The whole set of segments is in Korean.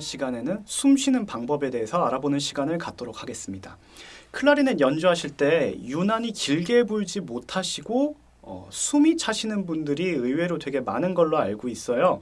시간에는 숨 쉬는 방법에 대해서 알아보는 시간을 갖도록 하겠습니다. 클라리넷 연주하실 때 유난히 길게 불지 못하시고 어, 숨이 차시는 분들이 의외로 되게 많은 걸로 알고 있어요.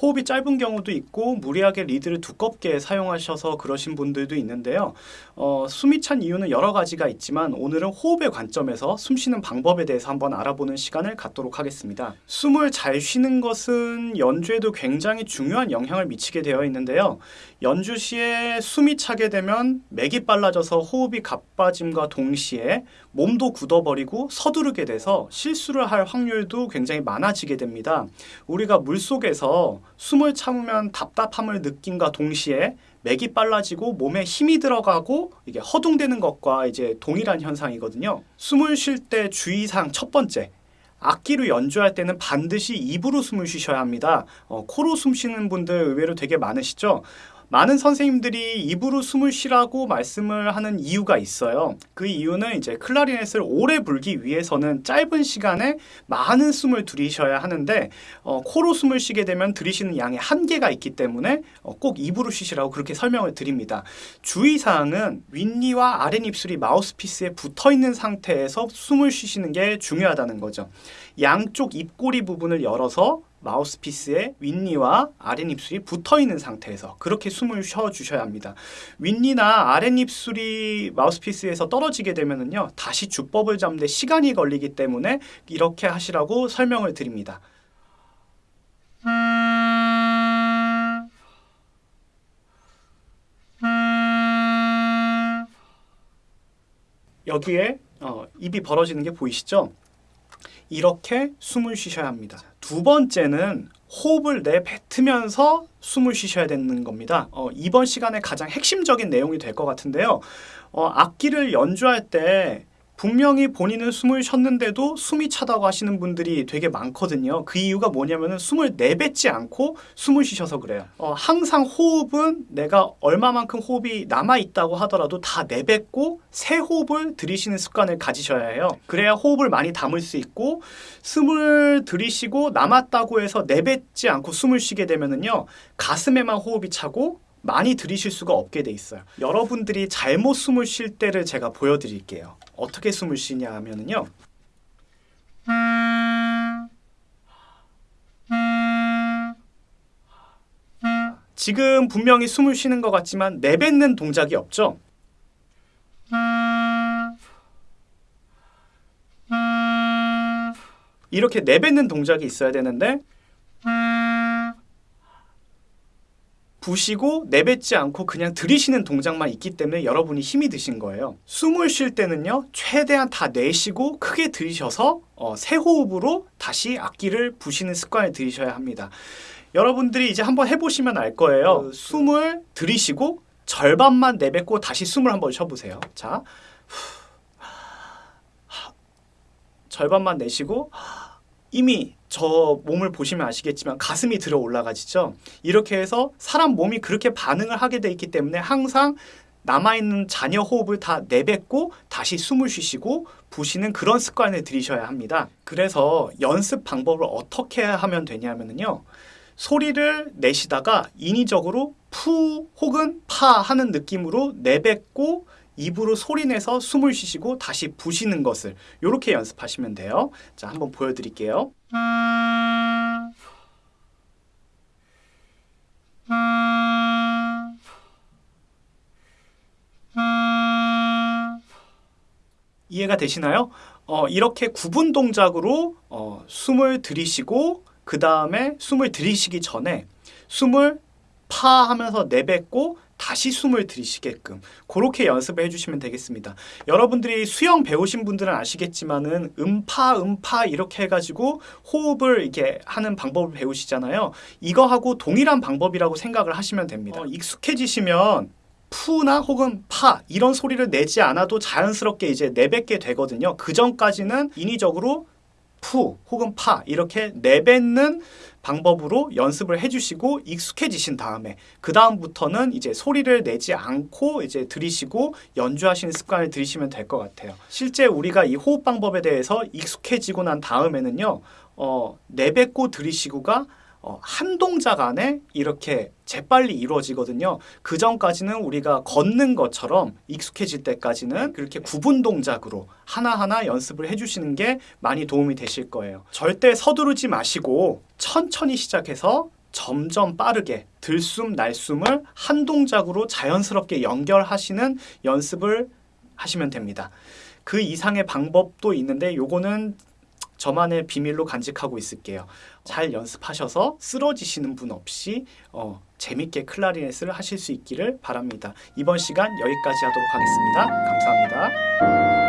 호흡이 짧은 경우도 있고 무리하게 리드를 두껍게 사용하셔서 그러신 분들도 있는데요. 어, 숨이 찬 이유는 여러 가지가 있지만 오늘은 호흡의 관점에서 숨 쉬는 방법에 대해서 한번 알아보는 시간을 갖도록 하겠습니다. 숨을 잘 쉬는 것은 연주에도 굉장히 중요한 영향을 미치게 되어 있는데요. 연주 시에 숨이 차게 되면 맥이 빨라져서 호흡이 가빠짐과 동시에 몸도 굳어버리고 서두르게 돼서 실수를 할 확률도 굉장히 많아지게 됩니다. 우리가 물속에서 숨을 참으면 답답함을 느낀과 동시에 맥이 빨라지고 몸에 힘이 들어가고 이게 허둥대는 것과 이제 동일한 현상이거든요. 숨을 쉴 때 주의사항 첫 번째. 악기로 연주할 때는 반드시 입으로 숨을 쉬셔야 합니다. 어, 코로 숨 쉬는 분들 의외로 되게 많으시죠? 많은 선생님들이 입으로 숨을 쉬라고 말씀을 하는 이유가 있어요. 그 이유는 이제 클라리넷을 오래 불기 위해서는 짧은 시간에 많은 숨을 들이셔야 하는데 어, 코로 숨을 쉬게 되면 들이시는 양의 한계가 있기 때문에 어, 꼭 입으로 쉬시라고 그렇게 설명을 드립니다. 주의사항은 윗니와 아랫입술이 마우스피스에 붙어 있는 상태에서 숨을 쉬시는 게 중요하다는 거죠. 양쪽 입꼬리 부분을 열어서 마우스피스에 윗니와 아랫입술이 붙어 있는 상태에서 그렇게 숨을 쉬어 주셔야 합니다. 윗니나 아랫입술이 마우스피스에서 떨어지게 되면은요 다시 주법을 잡는데 시간이 걸리기 때문에 이렇게 하시라고 설명을 드립니다. 여기에 어, 입이 벌어지는 게 보이시죠? 이렇게 숨을 쉬셔야 합니다. 두 번째는 호흡을 내뱉으면서 숨을 쉬셔야 되는 겁니다. 어, 이번 시간에 가장 핵심적인 내용이 될 것 같은데요. 어, 악기를 연주할 때 분명히 본인은 숨을 쉬었는데도 숨이 차다고 하시는 분들이 되게 많거든요. 그 이유가 뭐냐면은 숨을 내뱉지 않고 숨을 쉬셔서 그래요. 어, 항상 호흡은 내가 얼마만큼 호흡이 남아있다고 하더라도 다 내뱉고 새 호흡을 들이쉬는 습관을 가지셔야 해요. 그래야 호흡을 많이 담을 수 있고 숨을 들이쉬고 남았다고 해서 내뱉지 않고 숨을 쉬게 되면은요. 가슴에만 호흡이 차고 많이 들이쉴 수가 없게 돼 있어요. 여러분들이 잘못 숨을 쉴 때를 제가 보여드릴게요. 어떻게 숨을 쉬냐 하면은요. 지금 분명히 숨을 쉬는 것 같지만 내뱉는 동작이 없죠? 이렇게 내뱉는 동작이 있어야 되는데 부시고 내뱉지 않고 그냥 들이쉬는 동작만 있기 때문에 여러분이 힘이 드신 거예요. 숨을 쉴 때는요. 최대한 다 내쉬고 크게 들이셔서 어, 새 호흡으로 다시 악기를 부시는 습관을 들이셔야 합니다. 여러분들이 이제 한번 해보시면 알 거예요. 숨을 들이쉬고 절반만 내뱉고 다시 숨을 한번 쉬어보세요. 자, 절반만 내쉬고 이미 저 몸을 보시면 아시겠지만 가슴이 들어 올라가지죠. 이렇게 해서 사람 몸이 그렇게 반응을 하게 돼 있기 때문에 항상 남아있는 잔여 호흡을 다 내뱉고 다시 숨을 쉬시고 부시는 그런 습관을 들이셔야 합니다. 그래서 연습 방법을 어떻게 하면 되냐면요. 소리를 내시다가 인위적으로 푸 혹은 파 하는 느낌으로 내뱉고 입으로 소리내서 숨을 쉬시고 다시 부시는 것을 이렇게 연습하시면 돼요. 자, 한번 보여드릴게요. 이해가 되시나요? 어, 이렇게 구분 동작으로 어, 숨을 들이쉬고 그 다음에 숨을 들이쉬기 전에 숨을 파 하면서 내뱉고 다시 숨을 들이쉬게끔 그렇게 연습을 해주시면 되겠습니다. 여러분들이 수영 배우신 분들은 아시겠지만은 음파 음파 이렇게 해가지고 호흡을 이렇게 하는 방법을 배우시잖아요. 이거하고 동일한 방법이라고 생각을 하시면 됩니다. 어, 익숙해지시면 푸나 혹은 파 이런 소리를 내지 않아도 자연스럽게 이제 내뱉게 되거든요. 그 전까지는 인위적으로 푸 혹은 파 이렇게 내뱉는 방법으로 연습을 해주시고 익숙해지신 다음에 그 다음부터는 이제 소리를 내지 않고 이제 들이시고 연주하시는 습관을 들이시면 될 것 같아요. 실제 우리가 이 호흡 방법에 대해서 익숙해지고 난 다음에는요, 어, 내뱉고 들이시고가 어, 한 동작 안에 이렇게 재빨리 이루어지거든요. 그 전까지는 우리가 걷는 것처럼 익숙해질 때까지는 그렇게 구분 동작으로 하나하나 연습을 해주시는 게 많이 도움이 되실 거예요. 절대 서두르지 마시고 천천히 시작해서 점점 빠르게 들숨 날숨을 한 동작으로 자연스럽게 연결하시는 연습을 하시면 됩니다. 그 이상의 방법도 있는데 요거는 저만의 비밀로 간직하고 있을게요. 잘 연습하셔서 쓰러지시는 분 없이 어, 재밌게 클라리넷을 하실 수 있기를 바랍니다. 이번 시간 여기까지 하도록 하겠습니다. 감사합니다.